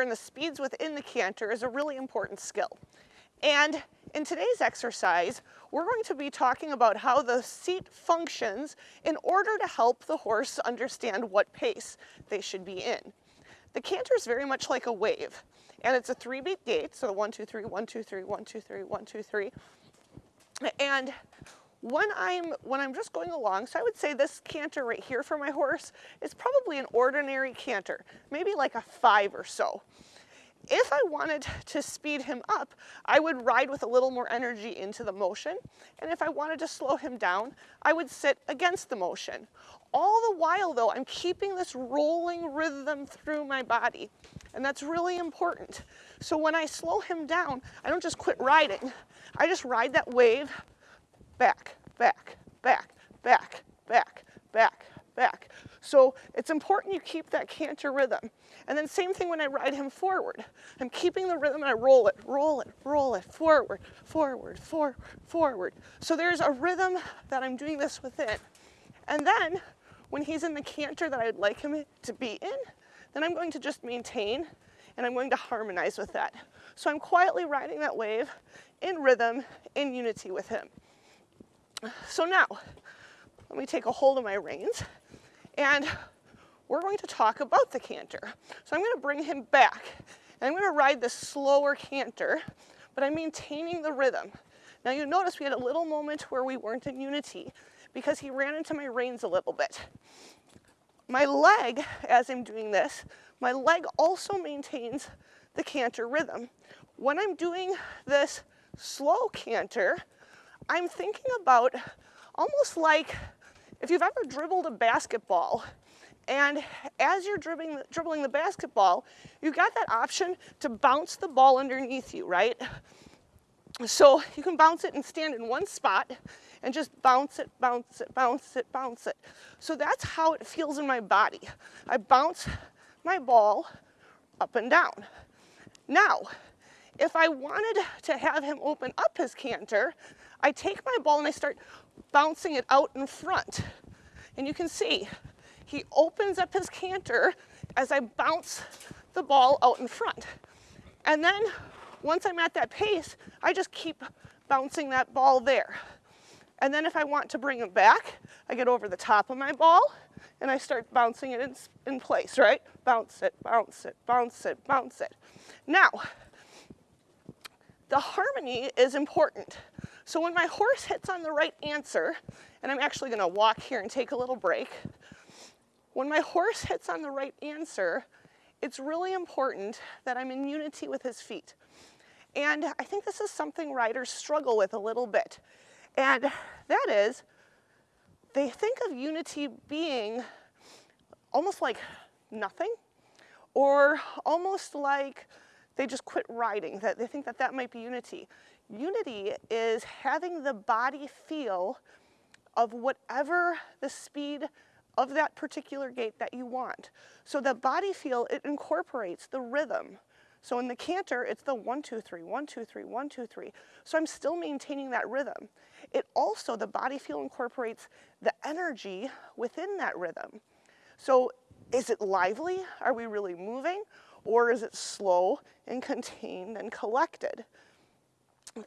and the speeds within the canter is a really important skill. And in today's exercise, we're going to be talking about how the seat functions in order to help the horse understand what pace they should be in. The canter is very much like a wave, and it's a three beat gait, so one, two, three, one, two, three, one, two, three, one, two, three. And when I'm, when I'm just going along, so I would say this canter right here for my horse is probably an ordinary canter, maybe like a five or so. If I wanted to speed him up, I would ride with a little more energy into the motion. And if I wanted to slow him down, I would sit against the motion. All the while though, I'm keeping this rolling rhythm through my body. And that's really important. So when I slow him down, I don't just quit riding. I just ride that wave back, back, back, back, back, back, back. So it's important you keep that canter rhythm. And then same thing when I ride him forward. I'm keeping the rhythm and I roll it, roll it, roll it, forward, forward, forward, forward. So there's a rhythm that I'm doing this within. And then when he's in the canter that I'd like him to be in, then I'm going to just maintain and I'm going to harmonize with that. So I'm quietly riding that wave in rhythm, in unity with him. So now, let me take a hold of my reins and we're going to talk about the canter. So I'm going to bring him back and I'm going to ride the slower canter, but I'm maintaining the rhythm. Now you notice we had a little moment where we weren't in unity because he ran into my reins a little bit. My leg, as I'm doing this, my leg also maintains the canter rhythm. When I'm doing this slow canter, I'm thinking about almost like if you've ever dribbled a basketball and as you're dribbling, dribbling the basketball, you've got that option to bounce the ball underneath you, right? So you can bounce it and stand in one spot and just bounce it, bounce it, bounce it, bounce it. So that's how it feels in my body. I bounce my ball up and down. Now, if I wanted to have him open up his canter, I take my ball and I start bouncing it out in front. And you can see, he opens up his canter as I bounce the ball out in front. And then once I'm at that pace, I just keep bouncing that ball there. And then if I want to bring it back, I get over the top of my ball and I start bouncing it in, in place, right? Bounce it, bounce it, bounce it, bounce it. Now, the harmony is important. So when my horse hits on the right answer, and I'm actually gonna walk here and take a little break, when my horse hits on the right answer, it's really important that I'm in unity with his feet. And I think this is something riders struggle with a little bit. And that is, they think of unity being almost like nothing, or almost like they just quit riding, that they think that that might be unity. Unity is having the body feel of whatever the speed of that particular gait that you want. So the body feel, it incorporates the rhythm. So in the canter, it's the one, two, three, one, two, three, one, two, three. So I'm still maintaining that rhythm. It also, the body feel incorporates the energy within that rhythm. So is it lively? Are we really moving? Or is it slow and contained and collected?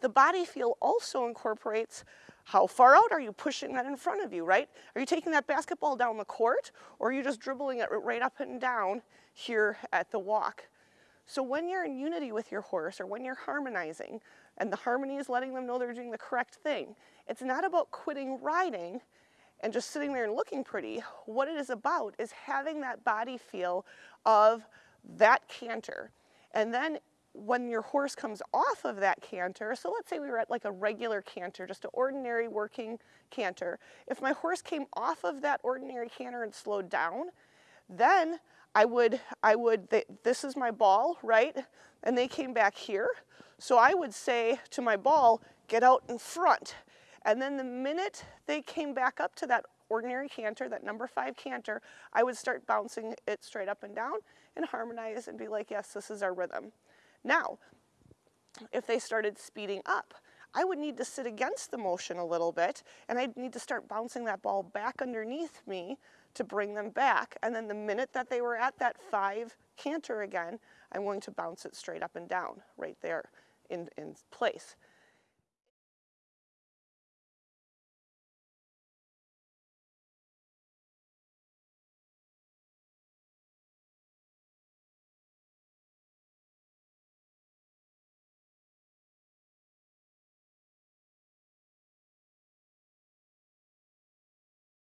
The body feel also incorporates how far out are you pushing that in front of you, right? Are you taking that basketball down the court or are you just dribbling it right up and down here at the walk? So when you're in unity with your horse or when you're harmonizing and the harmony is letting them know they're doing the correct thing, it's not about quitting riding and just sitting there and looking pretty. What it is about is having that body feel of that canter. And then when your horse comes off of that canter, so let's say we were at like a regular canter, just an ordinary working canter. If my horse came off of that ordinary canter and slowed down, then I would, I would, they, this is my ball, right? And they came back here. So I would say to my ball, get out in front. And then the minute they came back up to that ordinary canter, that number five canter, I would start bouncing it straight up and down and harmonize and be like, yes, this is our rhythm. Now, if they started speeding up, I would need to sit against the motion a little bit and I'd need to start bouncing that ball back underneath me to bring them back. And then the minute that they were at that five canter again, I'm going to bounce it straight up and down right there in, in place.